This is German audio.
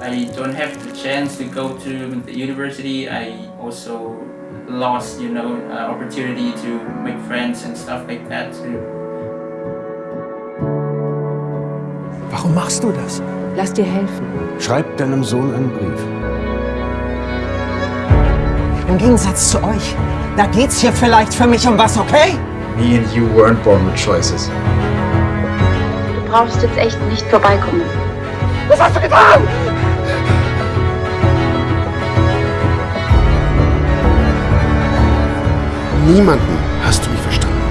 I don't have the chance to go to the university. I also lost, you know, uh, opportunity to make friends and stuff like that too. Warum machst du das? Lass dir helfen. Schreib deinem Sohn einen Brief. Im Gegensatz zu euch, da geht's hier vielleicht für mich um was, okay? Me and you weren't born with choices. Du brauchst jetzt echt nicht vorbeikommen. Was hast du getan? niemanden. Hast du mich verstanden?